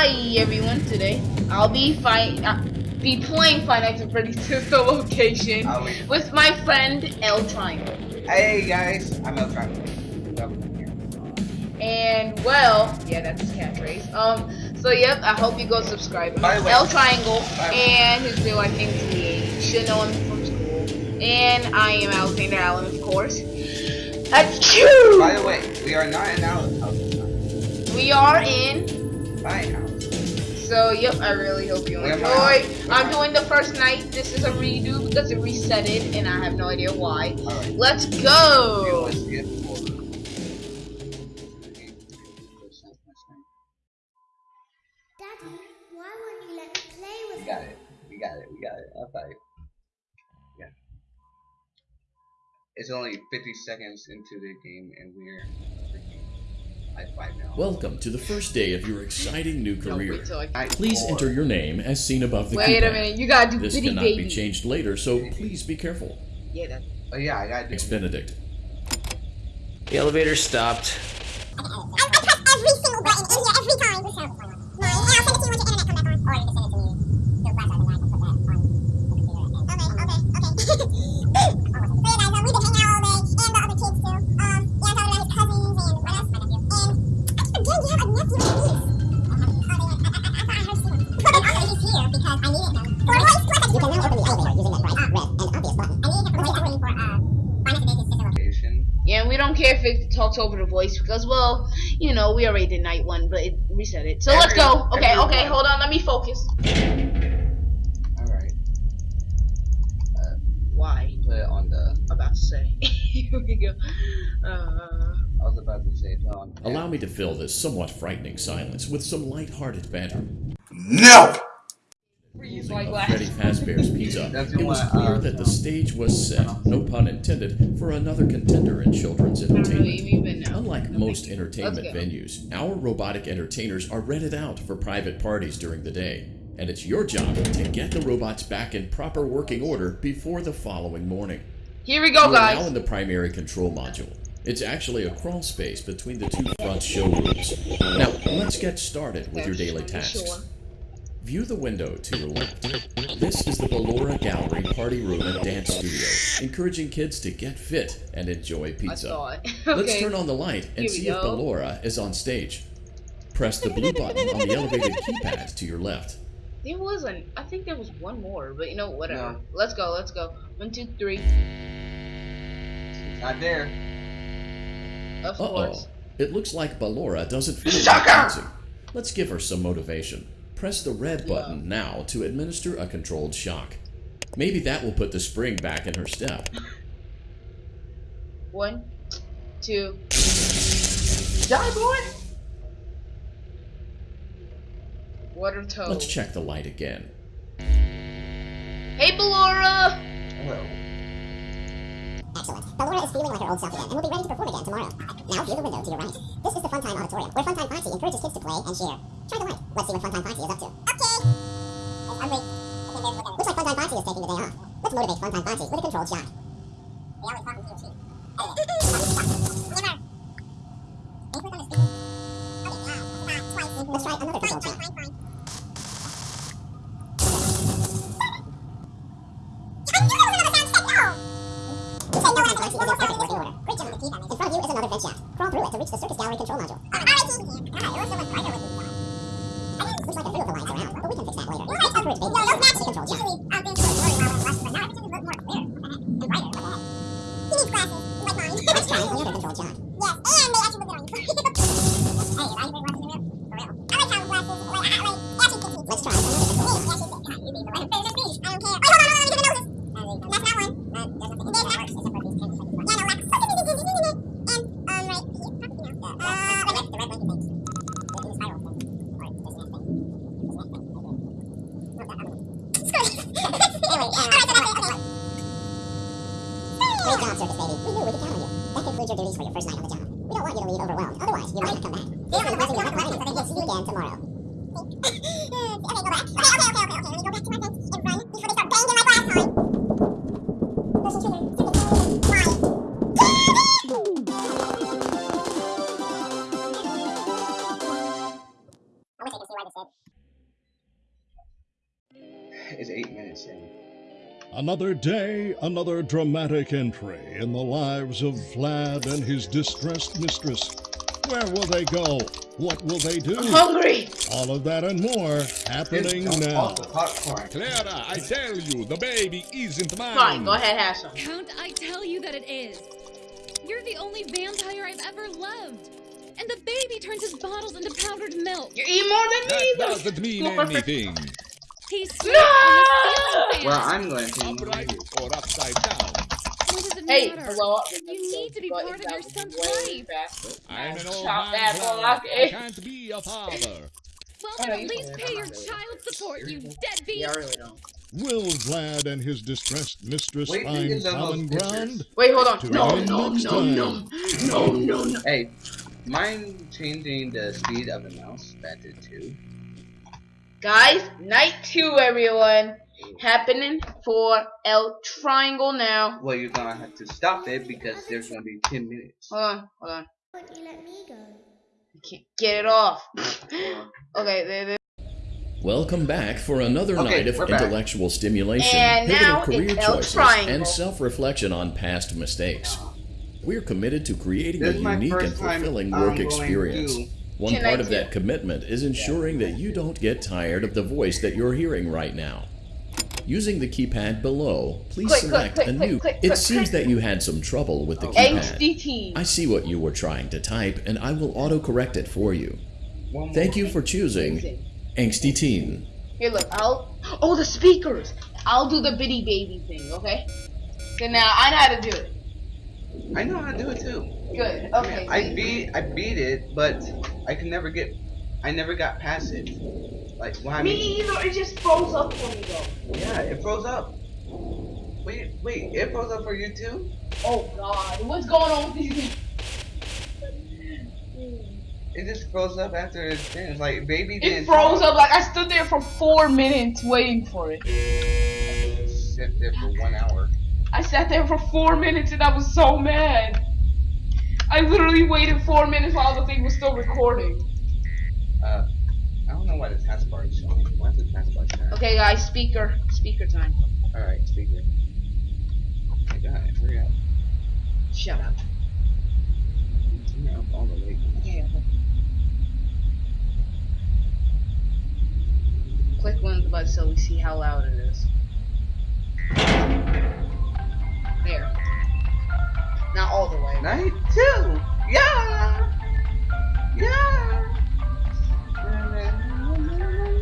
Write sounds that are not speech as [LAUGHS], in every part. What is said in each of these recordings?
Hi everyone, today I'll be fight uh, be playing Five Nights at Freddy's Sister Location with my friend El Triangle. Hey guys, I'm El Triangle. And well, yeah, that's his catchphrase. Um, so yep, I hope you go subscribe. By the way- Triangle By and his real life name is You should know him from school. And I am Alexander Allen, of course. That's true. By the way, we are not in house. We are in house. So, yep, I really hope you Where am enjoy. I? Where I'm doing the first night. This is a redo because it reset it, and I have no idea why. Alright. Let's go! always get for- Daddy, why won't you let me play with We got it. We got it. We got it. I'll fight. Yeah. It's only 50 seconds into the game, and we're Welcome to the first day of your exciting new career. wait till I- Night Please enter your name as seen above the Wait a keypad. minute, you gotta do This Bitty cannot Baby. be changed later, so please be careful. Yeah, that. Oh yeah, I gotta do. Expenedict. The elevator stopped. I, I press every single button in here every time. Mine. And I'll send it to you once your internet comes back on. Or you can send it to me because I needed him. For voice, plus I You can now open the elevator using the bright, red, and obvious button. I needed him for voice acting for, uh, Final Fantasy Sister Location. Yeah, we don't care if it talks over the voice because, well, you know, we already did night one, but it reset it. So let's go. Okay, everyone. okay, hold on, let me focus. Alright. Uh, Why? put it on the. About to say. [LAUGHS] Here we go. Uh, I was about to say it on. Allow me to fill this somewhat frightening silence with some light-hearted banter. freeze Closing my of. Freddy Fazbear's Pizza, it was clear that the stage was set, no pun intended, for another contender in children's I don't really entertainment. Unlike most entertainment venues, our robotic entertainers are rented out for private parties during the day, and it's your job to get the robots back in proper working order before the following morning. Here we go, You are now in the primary control module. It's actually a crawl space between the two front showrooms. Now, let's get started with your daily tasks. Sure. View the window to your left. This is the Ballora Gallery Party Room and Dance Studio, encouraging kids to get fit and enjoy pizza. saw it. Let's [LAUGHS] turn on the light and Here we see if go. Ballora is on stage. Press the blue button on the elevated keypad to your left. There wasn't. I think there was one more, but you know, whatever. No. Let's go. Let's go. One, two, three. It's not there. Of Uh-oh. course. It looks like Ballora doesn't feel like dancing. Let's give her some motivation. Press the red button now to administer a controlled shock. Maybe that will put the spring back in her step. One, two. Die, boy. Water toad. Let's check the light again. Hey, Ballora. Ballora is feeling like her old self again and will be ready to perform again tomorrow. Now view the window to your right. This is the Funtime Auditorium, where Funtime Foxy encourages kids to play and share. Try the light. Let's see what Funtime Foxy is up to. Okay. I'm wait. Okay, there's the Looks like Funtime Foxy is taking the day off. Let's motivate Funtime Foxy with a controlled shock. Later. Another day, another dramatic entry in the lives of Vlad and his distressed mistress. Where will they go? What will they do? I'm hungry. All of that and more happening Don't now. pop the popcorn. Clara, I tell you, the baby isn't mine. Fine, go ahead, have some. Count, I tell you that it is. You're the only vampire I've ever loved. And the baby turns his bottles into powdered milk. You eat more than That me. That doesn't mean anything. He's No! sweet on the ceiling Well. I'm going to. Upright or upside down. What does it Hey, matter? blow up. You need to be But part of your son's way life. I'm an old Chop man. that Vlad. block, I eh? can't be a father. Well, then at least pay your child support, you deadbeat. Yeah, I really don't. Will Vlad and his distressed mistress Wait, find these are common ground? Wait, hold on. To No, win no, no, no, no, no, no. Hey, mind changing the speed of the mouse back to two? Guys, night two, everyone. Happening for El Triangle now. Well, you're gonna have to stop it because there's gonna be ten minutes. Hold on, hold on. Won't you let me go? I can't get it off. [LAUGHS] [LAUGHS] okay, there, there. Welcome back for another Okay, night of we're back. intellectual stimulation, And pivotal career choices, Triangle. and self-reflection on past mistakes. We're committed to creating This a unique and fulfilling work going experience. To- One Can part of that commitment is ensuring that you don't get tired of the voice that you're hearing right now. Using the keypad below, please Click, click, select click, a click, new. click, it click, seems click. that you had some trouble with the oh. keypad. Angsty Teen. I see what you were trying to type, and I will autocorrect it for you. One more. Thank you for choosing Angsty Teen. Here, look. I'll. Oh, the speakers. I'll do the bitty baby thing. Okay. So now I know how to do it. I know how to do it too. Good. Okay. I beat I beat it, but I can never get. I never got past it. Like why? Me either. It just froze up for me though. Yeah, it froze up. Wait, wait, it froze up for you too? Oh God, what's going on with these? It just froze up after it finished. Like baby It froze up like I stood there for four minutes waiting for it. Sit there for one hour. I sat there for four minutes and I was so mad. I literally waited four minutes while the thing was still recording. Uh, I don't know why the taskbar is showing. Why is the taskbar showing? Okay, guys, speaker, speaker time. All right, speaker. I got it. Hurry up. Shut up. Turn it up all the way. Yeah. Click one of the buttons so we see how loud it is. There. Not all the way. Night two. Yeah. Yeah.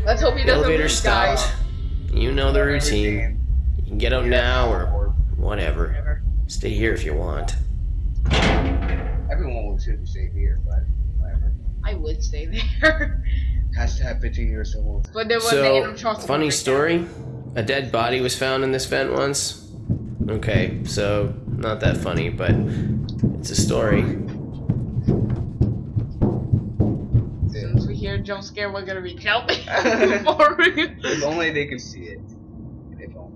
Let's hope he doesn't elevator lose, guys. stopped. You know the routine. You can get out now or whatever. Whatever. Stay here if you want. Everyone will choose to stay here, but whatever. I would stay there. [LAUGHS] Hashtag 15 years old. but there was So, inner funny breakdown. story. A dead body was found in this vent once. Okay, so not that funny, but it's a story. As soon as we hear a jump scare, we're gonna reach out for it. If only they could see it. If only.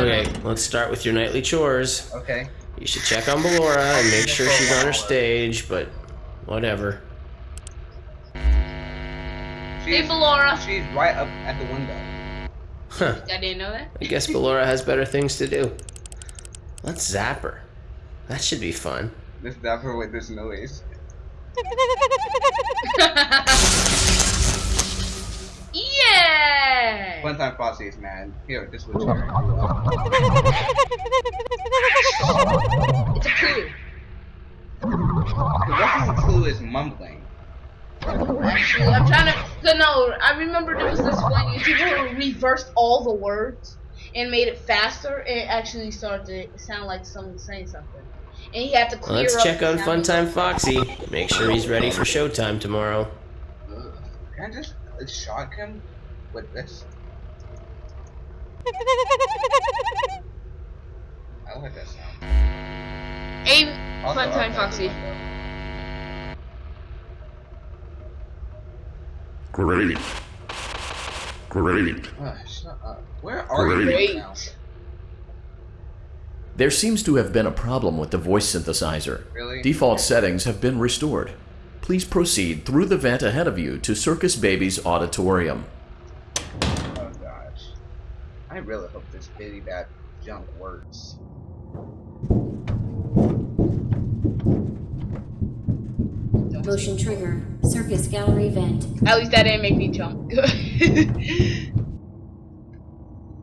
Okay, let's start with your nightly chores. Okay. You should check on Ballora and make sure she's on her stage, but whatever. Hey, Ballora. She's right up at the window. Huh. I didn't know that. I guess Ballora has better things to do. Let's zap her. That should be fun. This dapper with this noise. [LAUGHS] yeah. Funtime Foxy is mad. Here, this will cheer you up. It's a clue. The rest clue is mumbling. Actually, I'm trying to. So no, I remember there was this one YouTuber who reversed all the words and made it faster. It actually started to sound like someone saying something. And he had to clear Let's up check on sound. Funtime Foxy. Make sure he's ready for showtime tomorrow. Ugh. Can I just uh, shock him with this? I like that sound. Aim Also, Funtime Foxy. Great. Great. Uh, shut up. Where are you Great. right now? There seems to have been a problem with the voice synthesizer. Really? Default settings have been restored. Please please proceed through the vent ahead of you to Circus Baby's auditorium. Oh gosh. I really hope this bitty bad junk works. Motion trigger. Circus gallery vent. At least that didn't make me jump. I,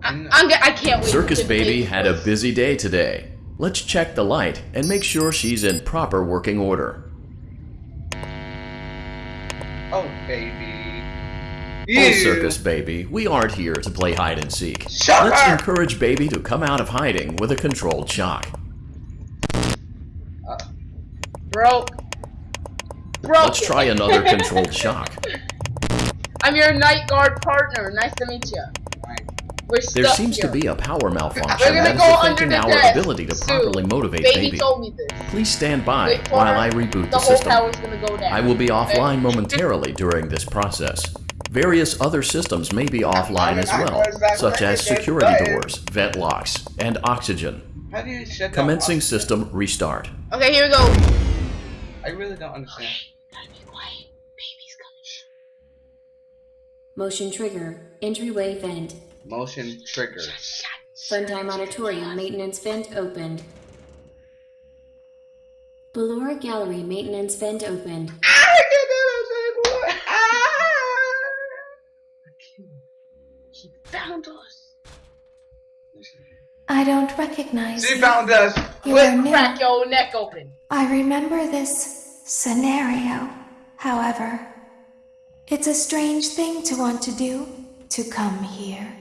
[LAUGHS] I'm, g- I can't wait. Circus to Baby had a busy day today. Let's check the light and make sure she's in proper working order. Oh baby. Oh, Ew. Circus Baby, we aren't here to play hide and seek. Shut Let's up! encourage Baby to come out of hiding with a controlled shock. Uh, broke. Broke. Let's try another controlled shock. I'm your night guard partner. Nice to meet you. We're There stuck seems here. to be a power malfunction We're gonna that is go under affecting the our desk. ability to Sue, properly motivate Baby, Baby. told me this. Please stand by Wait while. I reboot The the whole system. tower's gonna go down. I will be offline [LAUGHS] momentarily during this process. Various other systems may be offline as well, such as security doors, vent locks, and oxygen. How do you shut Commencing oxygen? system restart. Okay, here we go. I really don't understand. Motion trigger. Entryway vent. Motion trigger. Funtime auditorium maintenance vent opened. Ballora gallery maintenance vent opened. I can do this anymore. Ah! She found us. I don't recognize She you. found us. You are. Crack your neck open. I remember this scenario. However, it's a strange thing to want to do, to come here.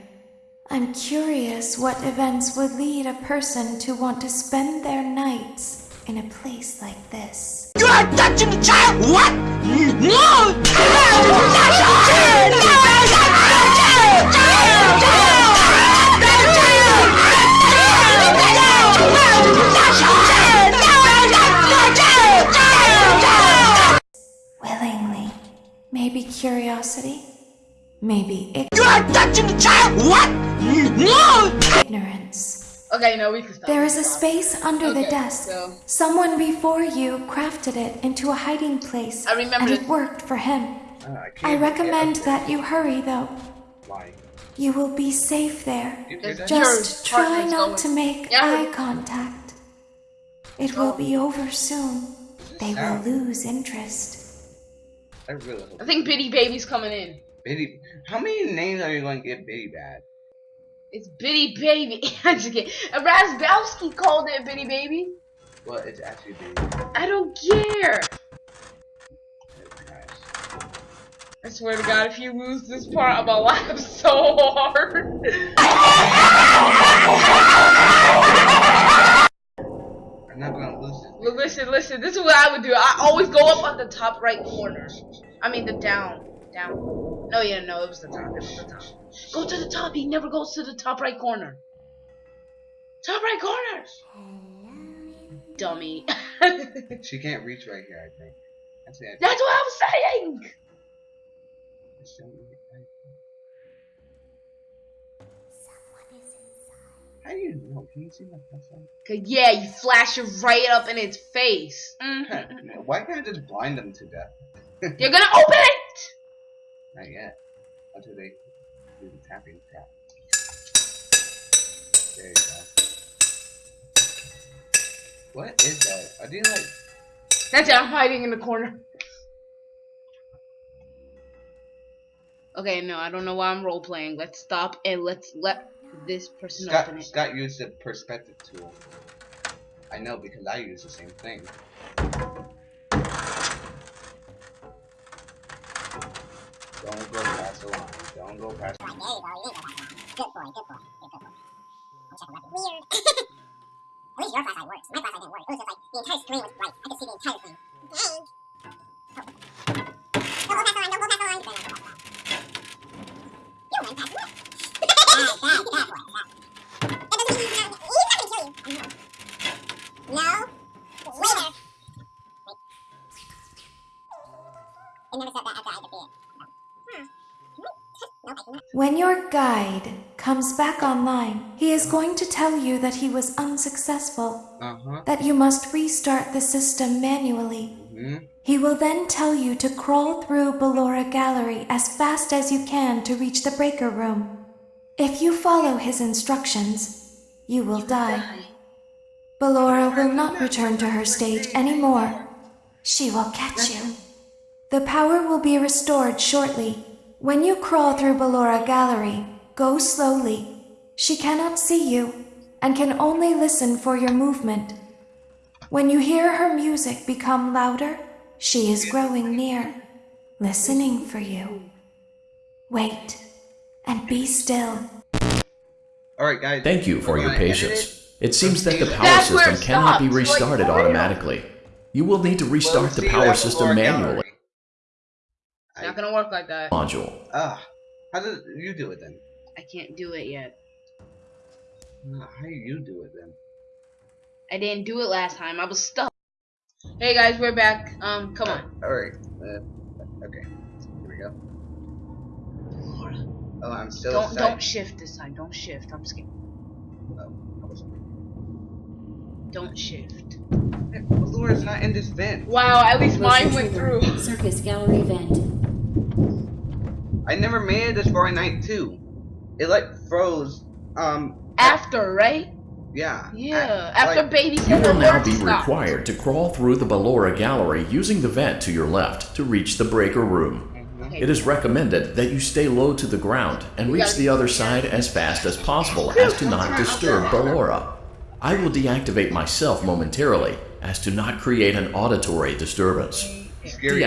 I'm curious what events would lead a person to want to spend their nights in a place like this. You are touching the child! What? No! Maybe curiosity. Maybe ig- You are touching the child! What? No! ignorance. Okay, no, we can stop. There is a space under the desk. so- Someone before you crafted it into a hiding place. I remember And it worked for him. Uh, I, I can't recommend that you hurry though. Why? You will be safe there. You hear that? Just Your try not to make Yeah. eye contact. It will be over soon. They will lose interest. I really hope. I think Bitty Baby's coming in. Bitty. How many names are you going to get Bitty Bad? It's Bitty Baby. [LAUGHS] I'm just get. Razbowski called it Bitty Baby. Well, it's actually Bitty I don't care. I swear to God, if you lose this part, I'm gonna laugh so hard. I'm not gonna lose it. Well, listen, listen. This is what I would do. I always go up on the top right corner. I mean, the down, down. No, yeah, no, it was the top. It was the top. Go to the top. He never goes to the top right corner. Top right corner. Dummy. [LAUGHS] She can't reach right here, I think. That's it. what I was saying. How do you know? Can you see my flashlight? 'Cause, yeah, you flash it right up in its face. Mhm. Why can't I just blind them to death? [LAUGHS] You're gonna open it. Not yet. Until they do the tapping tap. There you go. What is that? Are they like That's it. I'm hiding in the corner. Okay, no, I don't know why I'm role playing. Let's stop and let's let this person open Scott it. Scott used the perspective tool. I know because I use the same thing. Don't go past the line. Don't go past Right, there you go. You didn't go that far. Good boy, good boy, good, good boy. I'm checking weapons. [LAUGHS] Weird. At least your flashlight works. My flashlight didn't work. It was just like the entire screen was bright. I could see the entire thing. Dang. Don't go past the line. Don't go past the line. Then I'll go past the line. When your guide comes back online, he is going to tell you that he was unsuccessful, Uh huh. that you must restart the system manually. hmm He will then tell you to crawl through Ballora Gallery as fast as you can to reach the breaker room. If you follow his instructions, you will die. Ballora will not return to her stage anymore. She will catch you. The power will be restored shortly. When you crawl through Ballora Gallery, go slowly. She cannot see you and can only listen for your movement. When you hear her music become louder, she is growing near, listening for you. Wait and be still. Alright, guys. Thank you for your patience. it? It seems that the power system cannot be restarted automatically. You will need to restart the power system manually Gallery. It's not gonna work like that. module. Ah, how did you do it then? I can't do it yet. How do you do it then? I didn't do it last time. I was stuck. Hey guys, we're back. Um, come on. Alright. Uh, okay. Here we go. Oh, I'm still Don't outside. don't shift this time. Don't shift. I'm scared. Oh, Don't shift. Laura's not in this vent. Wow, at least Motion mine went through. Circus gallery vent. I never made it this far in night two. It like froze. Um. After, right? Yeah. Yeah. I- After like, baby You will now be stop. required to crawl through the Ballora Gallery using the vent to your left to reach the breaker room. Okay. It is recommended that you stay low to the ground and reach the other side as fast as possible as to not disturb Ballora. I will deactivate myself momentarily as to not create an auditory disturbance. Scary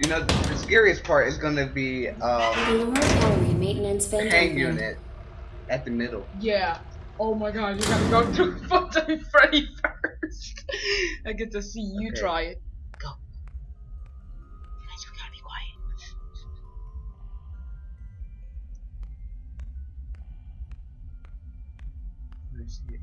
Right part. there, right there, right You know, the scariest part is gonna be um Ballora maintenance hang unit at the middle. Yeah. Oh my god, you gotta go [LAUGHS] through fucking Freddy first. I get to see you Okay. try it. Go. Guys, we gotta be quiet. I see it.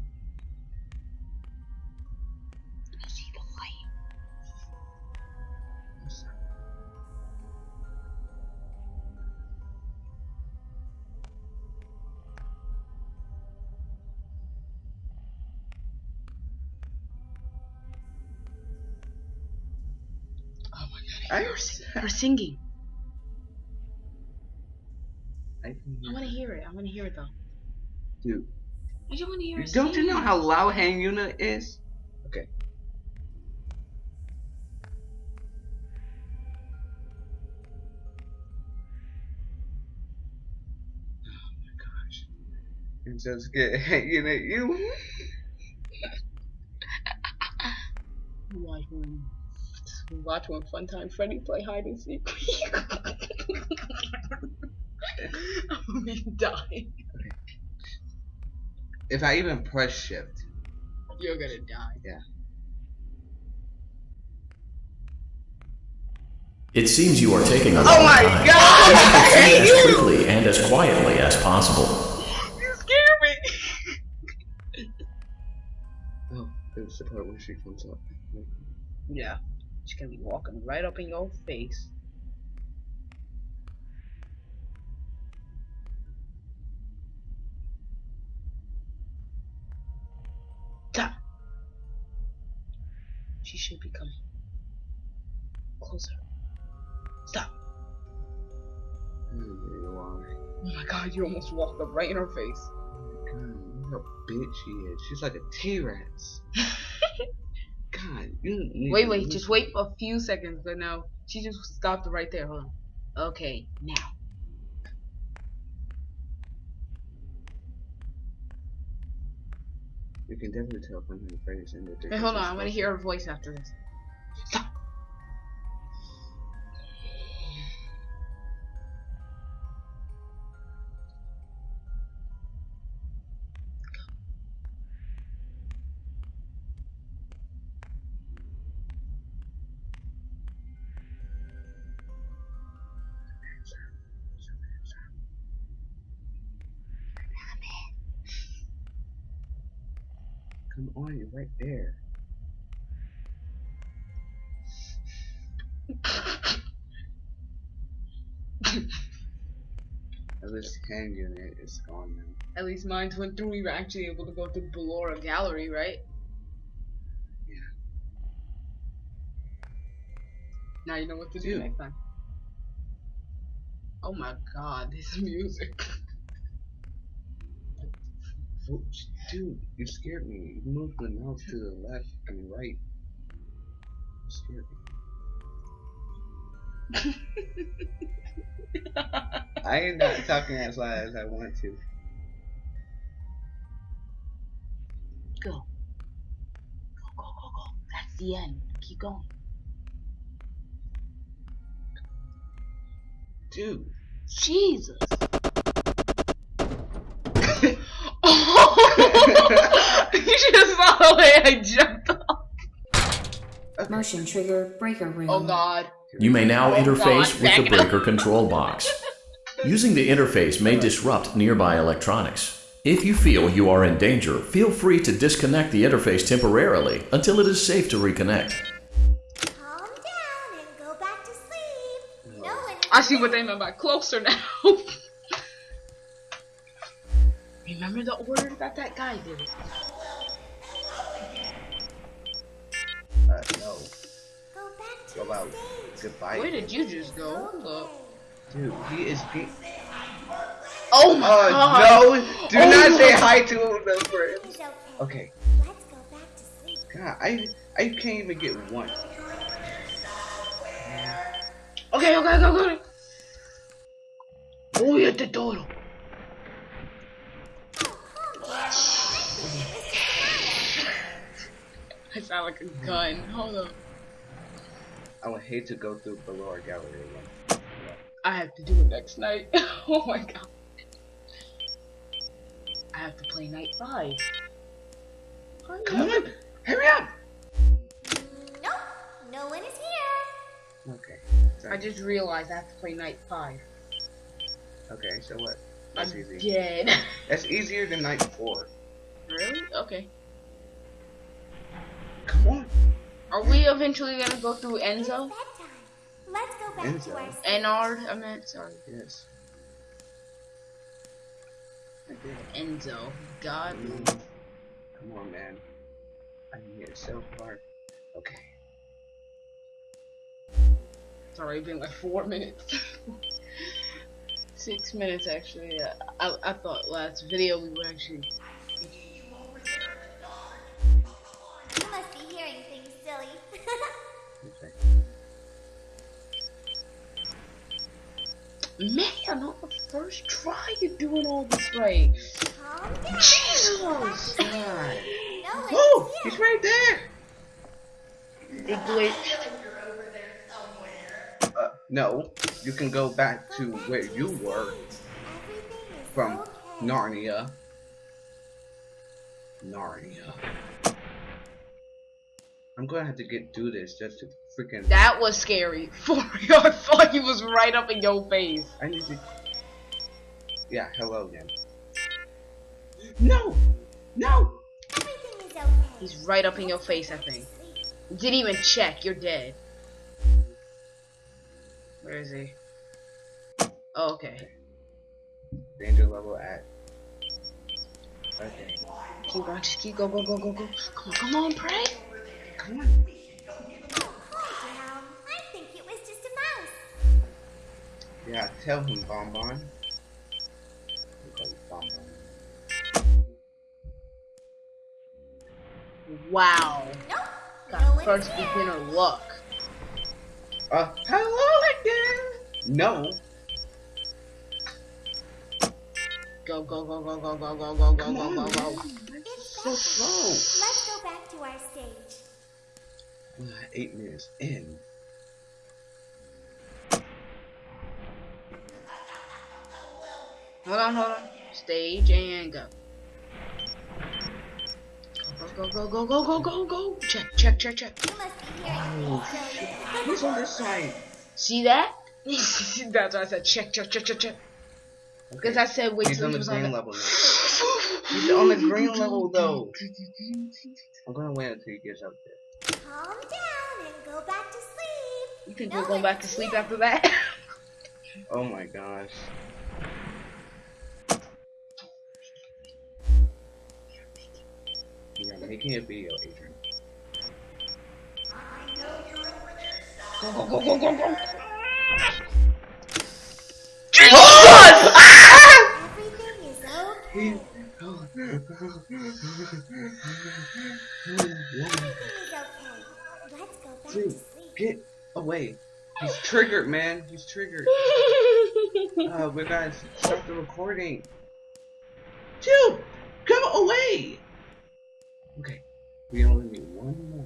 I hear her, sing- her singing. I I wanna hear it. I wanna hear it though. Dude, I just wanna hear her don't you know how loud hang Yuna is? Okay. Oh my gosh. I'm so scared. Hang unit, you. [LAUGHS] Watch when, watch when Funtime Freddy play hide and seek. [LAUGHS] I'm gonna be dying. If I even press shift. You're gonna die. Yeah. It seems you are taking a oh long Oh my time. god! I Proceed hate as you! quickly and as quietly as possible. You scare me! oh, it's the part where she comes up. Yeah. She's gonna be walking right up in your face. Stop. She should be coming. Closer. Stop. Oh Oh my god, you almost walked up right in her face. God, what a bitch she is. She's like a T-Rex. [LAUGHS] God, you Wait, wait, just wait a few seconds, but no. She just stopped right there. Hold on. Okay, now. You can definitely tell from her face and the Hey, hold on. I'm gonna hear her voice after this. Come on, you're right there. At least hand unit is gone now. At least mine went through. We were actually able to go through Ballora Gallery, right? Yeah. Now you know what to do Dude. next time. Oh my god, this [LAUGHS] music. Dude, you scared me. You moved the mouse to the left and right. You scared me. [LAUGHS] I ain't not talking as loud as I want to. Go. Go, go, go, go. That's the end. Keep going. Dude. Jesus. The way I jumped off. Motion trigger breaker room. Oh god. You may now Oh, interface God, with the breaker control box. [LAUGHS] Using the interface may disrupt nearby electronics. If you feel you are in danger, feel free to disconnect the interface temporarily until it is safe to reconnect. Calm down and go back to sleep. No one I see what they meant by closer now. [LAUGHS] Remember the order that that guy did? Back out. Goodbye. Where did you just go? Hold. Dude, he is. He, Oh my oh god. no! Do Oh not say hi to those friends. It's okay. Okay. Let's go back to sleep. God, I I can't even get one. Okay, okay, okay, go. Voy a te toro. Oh, [LAUGHS] I sound like a gun. Hold up. I would hate to go through Ballora Gallery again. I have to do it next night. [LAUGHS] oh my god. I have to play night five. Hurry Come up. on, hurry up! Nope. No one is here. Okay. I just realized I have to play night five. Okay, so what? That's I'm easy. dead. [LAUGHS] That's easier than night four. really? Okay. Come on. Are we eventually gonna go through Enzo? Bedtime. Let's go back Enzo. to our sleep. Ennard? I meant, sorry. Yes. Enzo. God. Come on, man. I can get so far. Okay. It's already been like four minutes. [LAUGHS] Six minutes actually. Uh, I, I thought last video we were actually. Okay. Man, on the first try you're doing all this right. Jesus! [LAUGHS] God. No one Oh, is he's right there. It glitched. Uh, no. You can go back to where you were from. Narnia. Narnia. I'm gonna have to get through this just to freaking. That was scary. [LAUGHS] For real, I thought he was right up in your face. I need to. Yeah, hello again. No! No! Everything is okay. He's right up in your face, I think. Sleep. Didn't even check. You're dead. Where is he? Oh, okay. Danger level at. Okay. Keep on, just keep go, go, go, go, go. Come on, come on, pray. Come on. Yeah, tell him, Bonbon. We call you Bonbon. Wow. Nope. Got no one first is beginner luck. Uh, hello again! No. Go, go, go, go, go, go, go, go, go, go, go, go. So slow. Let's go back to our stage. Uh, eight minutes in. Hold on, hold on. Stage and go. Go, go, go, go, go, go, go, go. Check, check, check, check. You must be hearing things, oh, silly. Who's on this side? See that? [LAUGHS] That's why I said check, check, check, check, check. Because I said wait He's till on he the was green level. [LAUGHS] He's on the green level though. I'm gonna wait until he gets up there. Calm down and go back to sleep. You think No we're going back to sleep here. after that? [LAUGHS] Oh my gosh. Making a video, Adrian. Go, go, go, go, go, go. Everything is Everything is okay. Go Dude, get away. He's triggered, man. He's triggered. [LAUGHS] Uh, we gotta stop the recording. Dude, come away. Okay, we only need one more.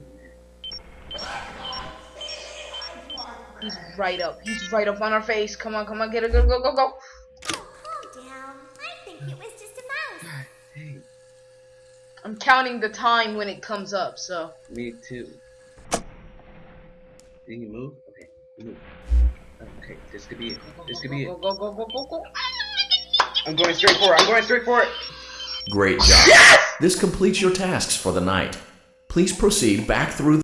He's right up. He's right up on our face. Come on, come on, get it, go, go, go, go. Oh, calm down. I think it was just a mouse. Hey, I'm counting the time when it comes up, so. me too. Did you move? Okay, move. Okay, this could be it. This could be Go, it. go, go, go, go, go. I'm going straight for it. I'm going straight for it. Great job. [LAUGHS] This completes your tasks for the night. Please proceed back through